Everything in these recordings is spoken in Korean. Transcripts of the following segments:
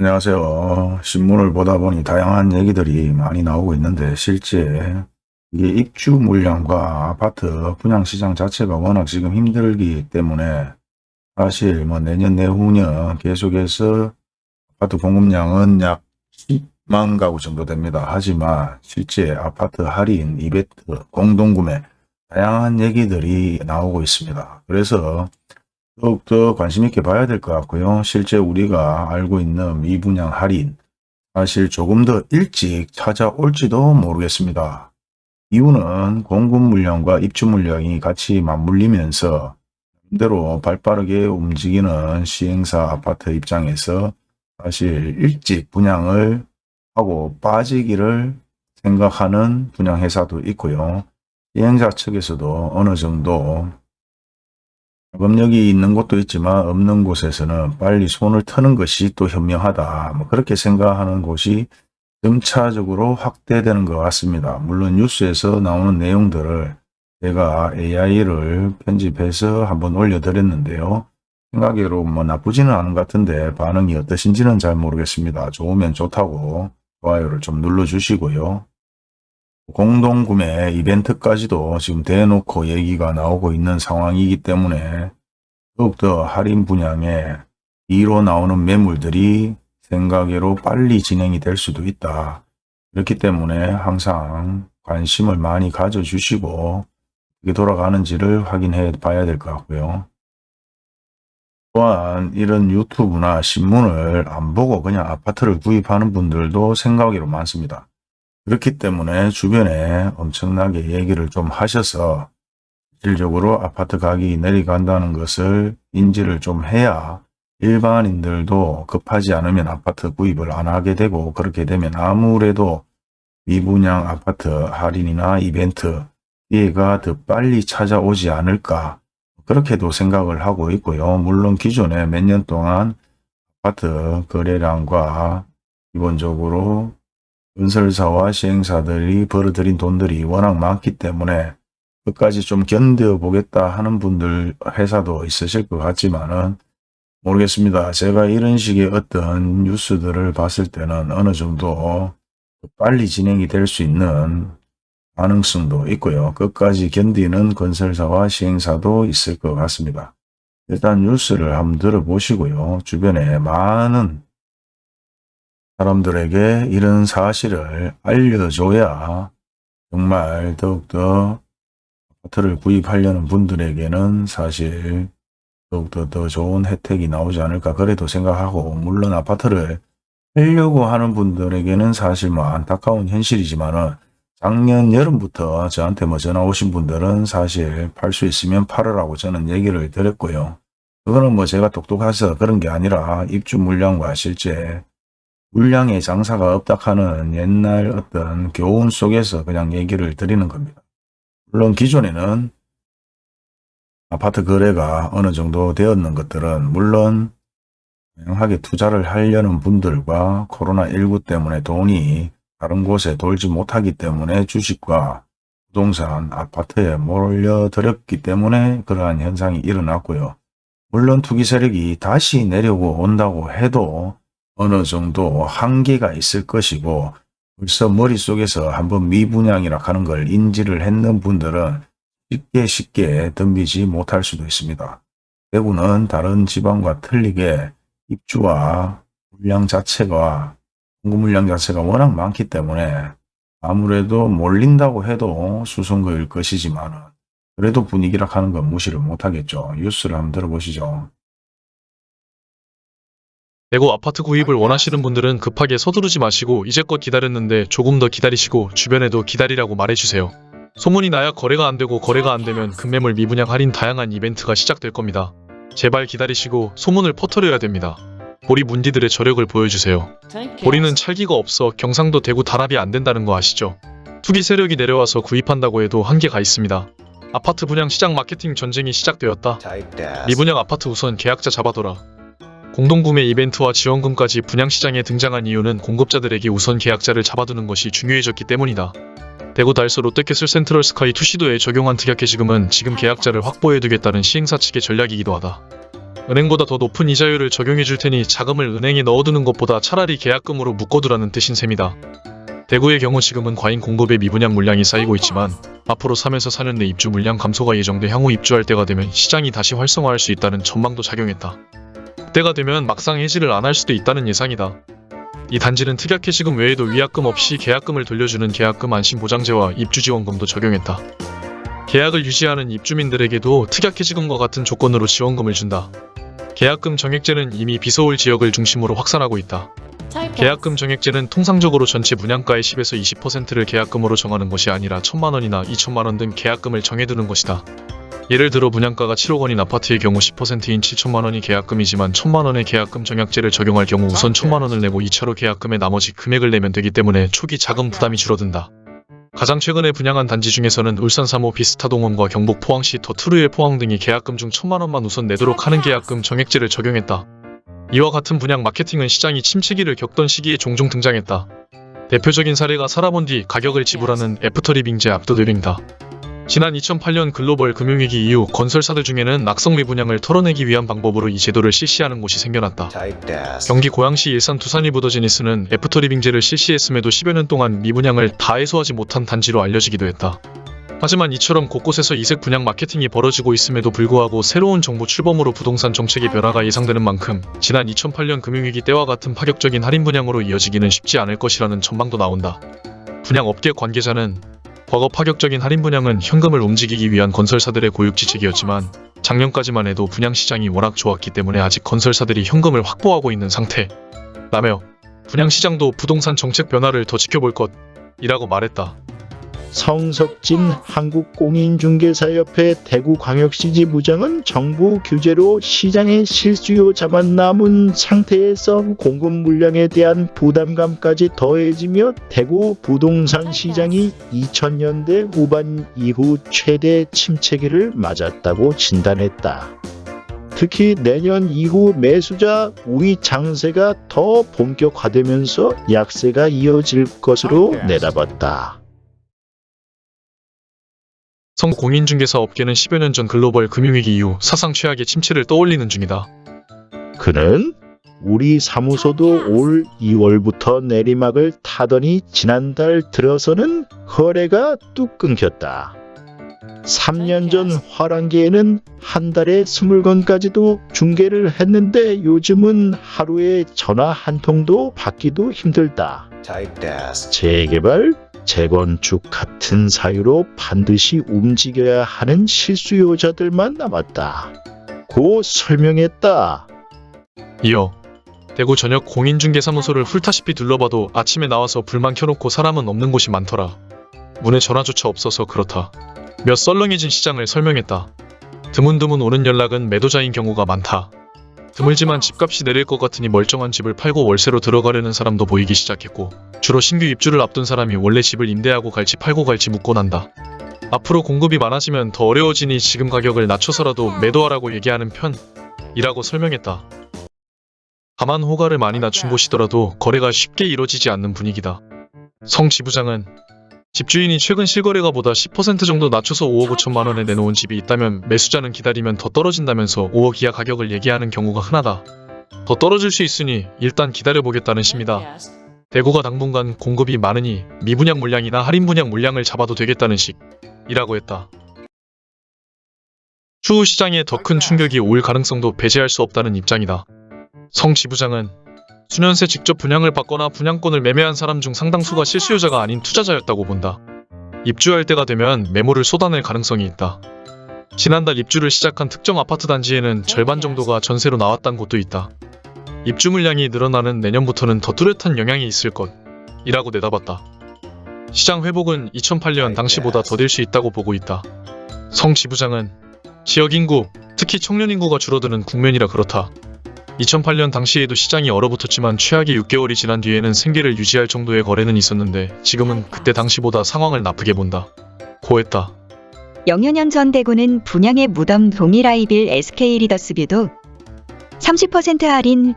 안녕하세요. 신문을 보다 보니 다양한 얘기들이 많이 나오고 있는데 실제 이게 입주 물량과 아파트 분양시장 자체가 워낙 지금 힘들기 때문에 사실 뭐 내년 내후년 계속해서 아파트 공급량은 약 10만 가구 정도 됩니다. 하지만 실제 아파트 할인, 이벤트, 공동구매 다양한 얘기들이 나오고 있습니다. 그래서 더욱더 관심 있게 봐야 될 것 같고요. 실제 우리가 알고 있는 미분양 할인 사실 조금 더 일찍 찾아올지도 모르겠습니다. 이유는 공급 물량과 입주 물량이 같이 맞물리면서 대로 발빠르게 움직이는 시행사 아파트 입장에서 사실 일찍 분양을 하고 빠지기를 생각하는 분양회사도 있고요. 시행자 측에서도 어느 정도 자금력이 있는 곳도 있지만 없는 곳에서는 빨리 손을 트는 것이 또 현명하다. 뭐 그렇게 생각하는 곳이 점차적으로 확대되는 것 같습니다. 물론 뉴스에서 나오는 내용들을 제가 AI를 편집해서 한번 올려드렸는데요. 생각으로 뭐 나쁘지는 않은 것 같은데 반응이 어떠신지는 잘 모르겠습니다. 좋으면 좋다고 좋아요를 좀 눌러주시고요. 공동구매 이벤트까지도 지금 대놓고 얘기가 나오고 있는 상황이기 때문에 더욱더 할인 분양에 2로 나오는 매물들이 생각외로 빨리 진행이 될 수도 있다. 그렇기 때문에 항상 관심을 많이 가져주시고 이게 돌아가는지를 확인해 봐야 될 것 같고요. 또한 이런 유튜브나 신문을 안 보고 그냥 아파트를 구입하는 분들도 생각외로 많습니다. 그렇기 때문에 주변에 엄청나게 얘기를 좀 하셔서 실질적으로 아파트 가격이 내려간다는 것을 인지를 좀 해야 일반인들도 급하지 않으면 아파트 구입을 안 하게 되고 그렇게 되면 아무래도 미분양 아파트 할인이나 이벤트 기회가 더 빨리 찾아오지 않을까 그렇게도 생각을 하고 있고요. 물론 기존에 몇 년 동안 아파트 거래량과 기본적으로 건설사와 시행사들이 벌어들인 돈들이 워낙 많기 때문에 끝까지 좀 견뎌보겠다 하는 분들 회사도 있으실 것 같지만 은 모르겠습니다. 제가 이런 식의 어떤 뉴스들을 봤을 때는 어느 정도 빨리 진행이 될 수 있는 가능성도 있고요. 끝까지 견디는 건설사와 시행사도 있을 것 같습니다. 일단 뉴스를 한번 들어보시고요. 주변에 많은 사람들에게 이런 사실을 알려줘야 정말 더욱더 아파트를 구입하려는 분들에게는 사실 더욱더 더 좋은 혜택이 나오지 않을까 그래도 생각하고 물론 아파트를 하려고 하는 분들에게는 사실 뭐 안타까운 현실이지만은 작년 여름부터 저한테 뭐 전화 오신 분들은 사실 팔 수 있으면 팔으라고 저는 얘기를 드렸고요. 그거는 뭐 제가 똑똑해서 그런 게 아니라 입주 물량과 실제 물량의 장사가 없다 하는 옛날 어떤 교훈 속에서 그냥 얘기를 드리는 겁니다. 물론 기존에는 아파트 거래가 어느 정도 되었는 것들은 물론 다양하게 투자를 하려는 분들과 코로나19 때문에 돈이 다른 곳에 돌지 못하기 때문에 주식과 부동산, 아파트에 몰려들었기 때문에 그러한 현상이 일어났고요. 물론 투기 세력이 다시 내려고 온다고 해도 어느 정도 한계가 있을 것이고 벌써 머릿속에서 한번 미분양이라 하는 걸 인지를 했는 분들은 쉽게 쉽게 덤비지 못할 수도 있습니다. 대구는 다른 지방과 틀리게 입주와 물량 자체가 공급 물량 자체가 워낙 많기 때문에 아무래도 몰린다고 해도 수성거일 것이지만 그래도 분위기라 하는 건 무시를 못하겠죠. 뉴스를 한번 들어보시죠. 대구 아파트 구입을 원하시는 분들은 급하게 서두르지 마시고 이제껏 기다렸는데 조금 더 기다리시고 주변에도 기다리라고 말해주세요. 소문이 나야 거래가 안되고 거래가 안되면 급매물 미분양 할인 다양한 이벤트가 시작될 겁니다. 제발 기다리시고 소문을 퍼뜨려야 됩니다. 보리 문디들의 저력을 보여주세요. 보리는 찰기가 없어 경상도 대구 단합이 안된다는 거 아시죠? 투기 세력이 내려와서 구입한다고 해도 한계가 있습니다. 아파트 분양 시장 마케팅 전쟁이 시작되었다. 미분양 아파트 우선 계약자 잡아둬라. 공동구매 이벤트와 지원금까지 분양시장에 등장한 이유는 공급자들에게 우선 계약자를 잡아두는 것이 중요해졌기 때문이다. 대구 달서 롯데캐슬 센트럴 스카이 투시도에 적용한 특약 해 지금은 지금 계약자를 확보해두겠다는 시행사 측의 전략이기도 하다. 은행보다 더 높은 이자율을 적용해 줄 테니 자금을 은행에 넣어두는 것보다 차라리 계약금으로 묶어두라는 뜻인 셈이다. 대구의 경우 지금은 과잉 공급의 미분양 물량이 쌓이고 있지만 앞으로 3에서 4년 내 입주 물량 감소가 예정돼 향후 입주할 때가 되면 시장이 다시 활성화할 수 있다는 전망도 작용했다. 때가 되면 막상 해지를 안 할 수도 있다는 예상이다. 이 단지는 특약 해지금 외에도 위약금 없이 계약금을 돌려주는 계약금 안심보장제와 입주지원금도 적용했다. 계약을 유지하는 입주민들에게도 특약 해지금과 같은 조건으로 지원금을 준다. 계약금 정액제는 이미 비서울 지역을 중심으로 확산하고 있다. 계약금 정액제는 통상적으로 전체 분양가의 10에서 20%를 계약금으로 정하는 것이 아니라 1천만 원이나 2천만 원 등 계약금을 정해두는 것이다. 예를 들어 분양가가 7억 원인 아파트의 경우 10%인 7천만 원이 계약금이지만 1천만 원의 계약금 정액제를 적용할 경우 우선 1천만 원을 내고 2차로 계약금의 나머지 금액을 내면 되기 때문에 초기 자금 부담이 줄어든다. 가장 최근에 분양한 단지 중에서는 울산 3호 비스타동원과 경북 포항시 더트루의 포항 등이 계약금 중 1천만 원만 우선 내도록 하는 계약금 정액제를 적용했다. 이와 같은 분양 마케팅은 시장이 침체기를 겪던 시기에 종종 등장했다. 대표적인 사례가 살아본 뒤 가격을 지불하는 애프터리빙제 압도드링다. 지난 2008년 글로벌 금융위기 이후 건설사들 중에는 낙성 미분양을 털어내기 위한 방법으로 이 제도를 실시하는 곳이 생겨났다. 경기 고양시 일산 두산이 부더지니스는 애프터리빙제를 실시했음에도 10여 년 동안 미분양을 다 해소하지 못한 단지로 알려지기도 했다. 하지만 이처럼 곳곳에서 이색 분양 마케팅이 벌어지고 있음에도 불구하고 새로운 정부 출범으로 부동산 정책의 변화가 예상되는 만큼 지난 2008년 금융위기 때와 같은 파격적인 할인 분양으로 이어지기는 쉽지 않을 것이라는 전망도 나온다. 분양업계 관계자는 과거 파격적인 할인 분양은 현금을 움직이기 위한 건설사들의 고육지책이었지만 작년까지만 해도 분양 시장이 워낙 좋았기 때문에 아직 건설사들이 현금을 확보하고 있는 상태 라며 분양 시장도 부동산 정책 변화를 더 지켜볼 것이라고 말했다. 성석진 한국공인중개사협회 대구광역시 지부장은 정부 규제로 시장의 실수요 자만 남은 상태에서 공급 물량에 대한 부담감까지 더해지며 대구 부동산 시장이 2000년대 후반 이후 최대 침체기를 맞았다고 진단했다. 특히 내년 이후 매수자 우위 장세가 더 본격화되면서 약세가 이어질 것으로 내다봤다. 성 공인중개사 업계는 10여 년 전 글로벌 금융위기 이후 사상 최악의 침체를 떠올리는 중이다. 그는 우리 사무소도 올 2월부터 내리막을 타더니 지난달 들어서는 거래가 뚝 끊겼다. 3년 전 화랑기에는 한 달에 20건까지도 중계를 했는데 요즘은 하루에 전화 한 통도 받기도 힘들다. 재개발, 재건축 같은 사유로 반드시 움직여야 하는 실수요자들만 남았다. 고 설명했다. 이어 대구 전역 공인중개사무소를 훑다시피 둘러봐도 아침에 나와서 불만 켜놓고 사람은 없는 곳이 많더라. 문에 전화조차 없어서 그렇다. 몇 썰렁해진 시장을 설명했다. 드문드문 오는 연락은 매도자인 경우가 많다. 드물지만 집값이 내릴 것 같으니 멀쩡한 집을 팔고 월세로 들어가려는 사람도 보이기 시작했고 주로 신규 입주를 앞둔 사람이 원래 집을 임대하고 갈지 팔고 갈지 묻곤 한다. 앞으로 공급이 많아지면 더 어려워지니 지금 가격을 낮춰서라도 매도하라고 얘기하는 편이라고 설명했다. 다만 호가를 많이 낮춘 곳이더라도 거래가 쉽게 이뤄지지 않는 분위기다. 성 지부장은 집주인이 최근 실거래가 보다 10% 정도 낮춰서 5억 5천만 원에 내놓은 집이 있다면 매수자는 기다리면 더 떨어진다면서 5억 이하 가격을 얘기하는 경우가 흔하다. 더 떨어질 수 있으니 일단 기다려보겠다는 심이다. 대구가 당분간 공급이 많으니 미분양 물량이나 할인 분양 물량을 잡아도 되겠다는 식이라고 했다. 추후 시장에 더 큰 충격이 올 가능성도 배제할 수 없다는 입장이다. 성 지부장은 수년 새 직접 분양을 받거나 분양권을 매매한 사람 중 상당수가 실수요자가 아닌 투자자였다고 본다. 입주할 때가 되면 매물을 쏟아낼 가능성이 있다. 지난달 입주를 시작한 특정 아파트 단지에는 절반 정도가 전세로 나왔다는 곳도 있다. 입주 물량이 늘어나는 내년부터는 더 뚜렷한 영향이 있을 것 이라고 내다봤다. 시장 회복은 2008년 당시보다 더딜 수 있다고 보고 있다. 성 지부장은 지역 인구, 특히 청년 인구가 줄어드는 국면이라 그렇다. 2008년 당시에도 시장이 얼어붙었지만 최악의 6개월이 지난 뒤에는 생계를 유지할 정도의 거래는 있었는데 지금은 그때 당시보다 상황을 나쁘게 본다. 고했다. 년전 대구는 분양의 무덤 동일 아이빌 SK 리더스뷰도 30% 할인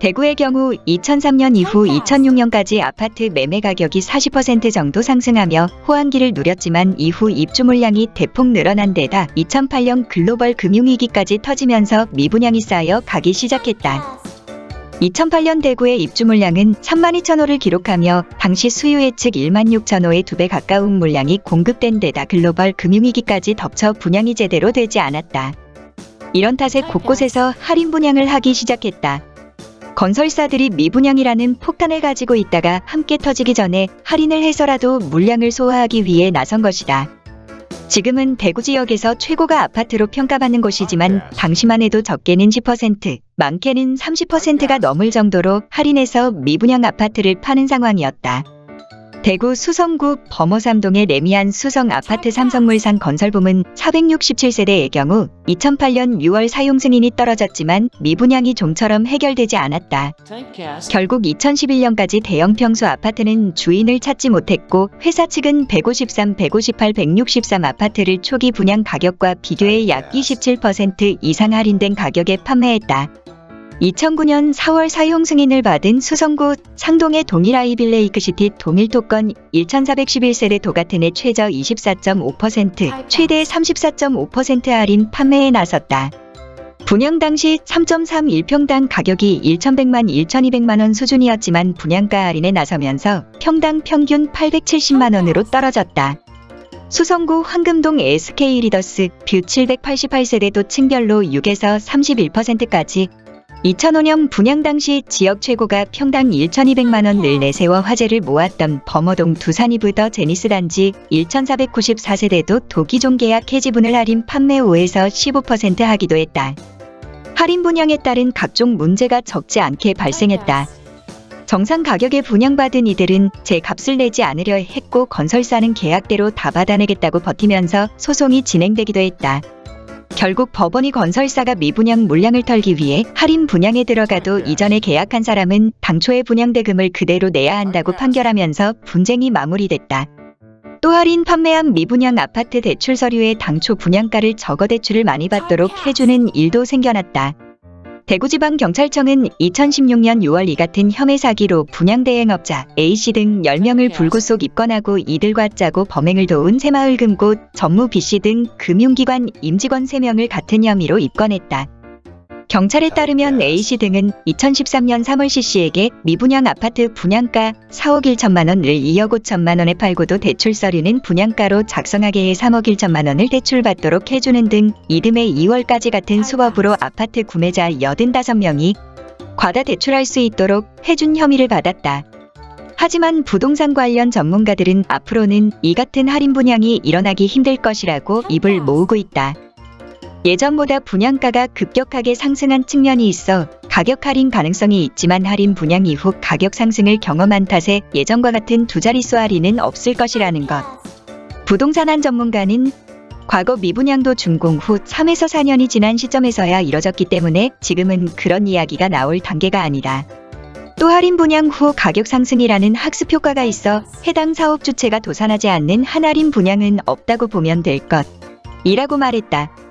대구의 경우 2003년 이후 2006년까지 아파트 매매 가격이 40% 정도 상승하며 호황기를 누렸지만 이후 입주 물량이 대폭 늘어난 데다 2008년 글로벌 금융위기까지 터지면서 미분양이 쌓여 가기 시작했다. 2008년 대구의 입주 물량은 3만 2천 호를 기록하며 당시 수요 예측 1만 6천 호의 두 배 가까운 물량이 공급된 데다 글로벌 금융위기까지 덮쳐 분양이 제대로 되지 않았다. 이런 탓에 곳곳에서 할인 분양을 하기 시작했다. 건설사들이 미분양이라는 폭탄을 가지고 있다가 함께 터지기 전에 할인을 해서라도 물량을 소화하기 위해 나선 것이다. 지금은 대구 지역에서 최고가 아파트로 평가받는 곳이지만 당시만 해도 적게는 10%, 많게는 30%가 넘을 정도로 할인해서 미분양 아파트를 파는 상황이었다. 대구 수성구 범어삼동의 레미안 수성 아파트 삼성물산 건설부문 467세대의 경우 2008년 6월 사용 승인이 떨어졌지만 미분양이 좀처럼 해결되지 않았다. 결국 2011년까지 대형 평수 아파트는 주인을 찾지 못했고 회사 측은 153, 158, 163 아파트를 초기 분양 가격과 비교해 약 27% 이상 할인된 가격에 판매했다. 2009년 4월 사용 승인을 받은 수성구 상동의 동일 아이빌레이크시티 동일 토건 1411세대 도가튼의 최저 24.5% 최대 34.5% 할인 판매에 나섰다. 분양 당시 3.31평당 가격이 1,100만 1,200만 원 수준이었지만 분양가 할인에 나서면서 평당 평균 870만 원으로 떨어졌다. 수성구 황금동 SK 리더스 뷰 788세대 도 층별로 6에서 31%까지 2005년 분양 당시 지역 최고가 평당 1,200만 원을 내세워 화제를 모았던 범어동 두산위브더제니스 단지 1,494세대도 도 기존 계약 해지분을 할인 판매 5에서 15% 하기도 했다. 할인 분양에 따른 각종 문제가 적지 않게 발생했다. 정상 가격에 분양받은 이들은 제 값을 내지 않으려 했고 건설사는 계약대로 다 받아내겠다고 버티면서 소송이 진행되기도 했다. 결국 법원이 건설사가 미분양 물량을 털기 위해 할인 분양에 들어가도 이전에 계약한 사람은 당초의 분양 대금을 그대로 내야 한다고 판결하면서 분쟁이 마무리됐다. 또 할인 판매한 미분양 아파트 대출 서류에 당초 분양가를 적어 대출을 많이 받도록 해주는 일도 생겨났다. 대구지방경찰청은 2016년 6월 이 같은 혐의 사기로 분양대행업자 A씨 등 10명을 불구속 입건하고 이들과 짜고 범행을 도운 새마을 금고 전무 B씨 등 금융기관 임직원 3명을 같은 혐의로 입건했다. 경찰에 따르면 A씨 등은 2013년 3월 C씨에게 미분양 아파트 분양가 4억 1천만 원을 2억 5천만 원에 팔고도 대출 서류는 분양가로 작성하게 해 3억 1천만 원을 대출받도록 해주는 등 이듬해 2월까지 같은 수법으로 아파트 구매자 85명이 과다 대출할 수 있도록 해준 혐의를 받았다. 하지만 부동산 관련 전문가들은 앞으로는 이 같은 할인 분양이 일어나기 힘들 것이라고 입을 모으고 있다. 예전보다 분양가가 급격하게 상승한 측면이 있어 가격 할인 가능성이 있지만 할인 분양 이후 가격 상승을 경험한 탓에 예전과 같은 두 자릿수 할인은 없을 것이라는 것. 부동산 한 전문가는 과거 미분양도 준공 후 3에서 4년이 지난 시점에서야 이뤄졌기 때문에 지금은 그런 이야기가 나올 단계가 아니다. 또 할인 분양 후 가격 상승이라는 학습 효과가 있어 해당 사업 주체가 도산하지 않는 한 할인 분양은 없다고 보면 될 것. 이라고 말했다.